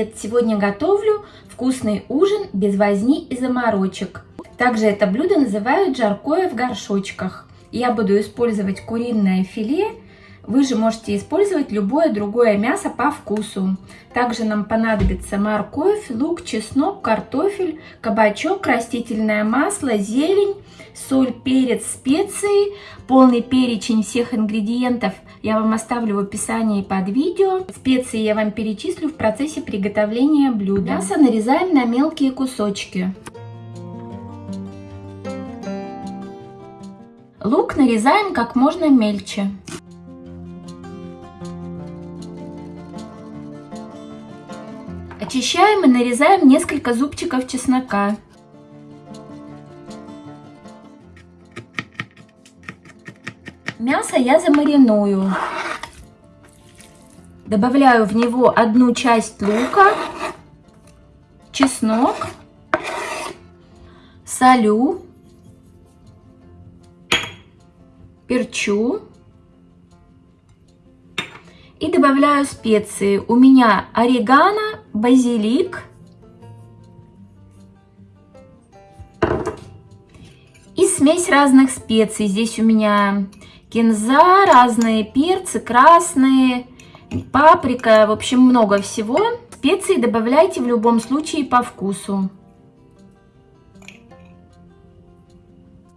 привет! Сегодня готовлю вкусный ужин без возни и заморочек. Также это блюдо называют жаркое в горшочках. Я буду использовать куриное филе. Вы же можете использовать любое другое мясо по вкусу. Также нам понадобится морковь, лук, чеснок, картофель, кабачок, растительное масло, зелень, соль, перец, специи. Полный перечень всех ингредиентов я вам оставлю в описании под видео. Специи я вам перечислю в процессе приготовления блюда. Мясо нарезаем на мелкие кусочки. Лук нарезаем как можно мельче. Очищаем и нарезаем несколько зубчиков чеснока. Мясо я замариную. Добавляю в него одну часть лука, чеснок, солю, перчу добавляю специи. У меня орегано, базилик и смесь разных специй. Здесь у меня кинза, разные перцы, красные, паприка, в общем, много всего. Специи добавляйте в любом случае по вкусу.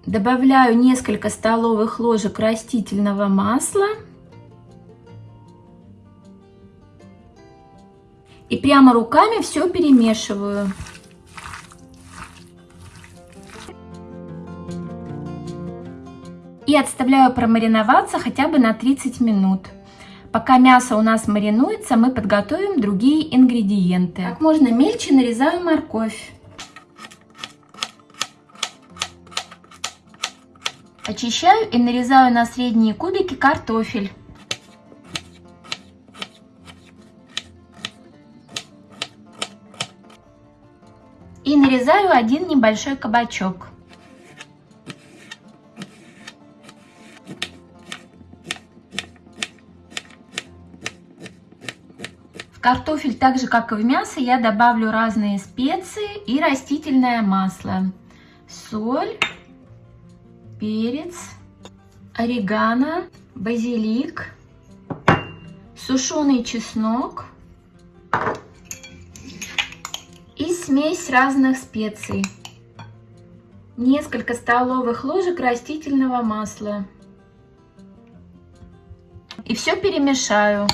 Добавляю несколько столовых ложек растительного масла. И прямо руками все перемешиваю. И отставляю промариноваться хотя бы на 30 минут. Пока мясо у нас маринуется, мы подготовим другие ингредиенты. Как можно мельче нарезаю морковь. Очищаю и нарезаю на средние кубики картофель. И нарезаю один небольшой кабачок. картофель, так же как и в мясо, я добавлю разные специи и растительное масло. Соль, перец, орегано, базилик, сушеный чеснок смесь разных специй. Несколько столовых ложек растительного масла. И все перемешаю.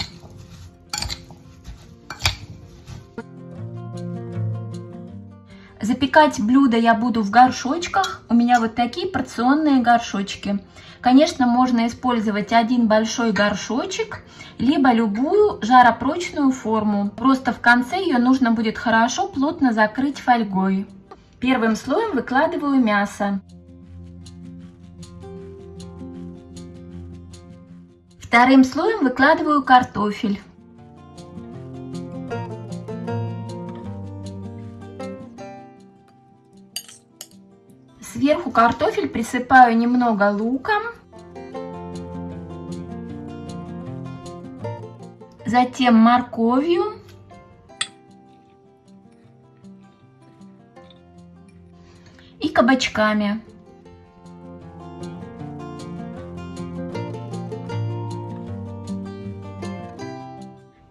Запекать блюдо я буду в горшочках. У меня вот такие порционные горшочки. Конечно, можно использовать один большой горшочек, либо любую жаропрочную форму. Просто в конце ее нужно будет хорошо плотно закрыть фольгой. Первым слоем выкладываю мясо. Вторым слоем выкладываю картофель. Сверху картофель присыпаю немного луком. Затем морковью. И кабачками.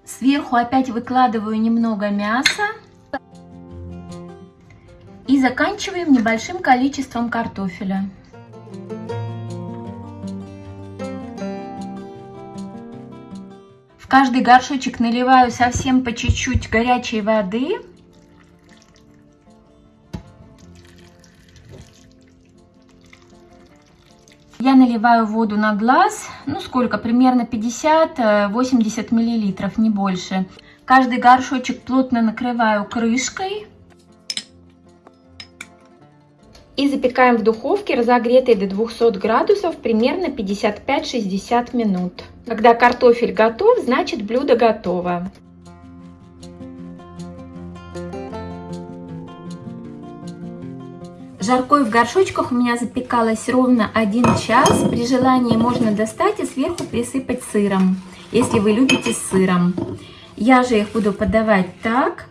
Сверху опять выкладываю немного мяса. И заканчиваем небольшим количеством картофеля. В каждый горшочек наливаю совсем по чуть-чуть горячей воды. Я наливаю воду на глаз, ну сколько, примерно 50-80 миллилитров, не больше. Каждый горшочек плотно накрываю крышкой. И запекаем в духовке, разогретой до 200 градусов, примерно 55-60 минут. Когда картофель готов, значит блюдо готово. Жаркое в горшочках у меня запекалось ровно 1 час. При желании можно достать и сверху присыпать сыром, если вы любите сыром. Я же их буду подавать так.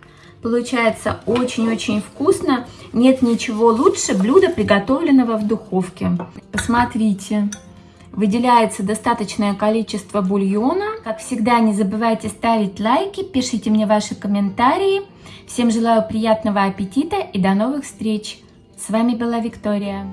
Получается очень-очень вкусно. Нет ничего лучше блюда, приготовленного в духовке. Посмотрите. Выделяется достаточное количество бульона. Как всегда, не забывайте ставить лайки, пишите мне ваши комментарии. Всем желаю приятного аппетита и до новых встреч! С вами была Виктория.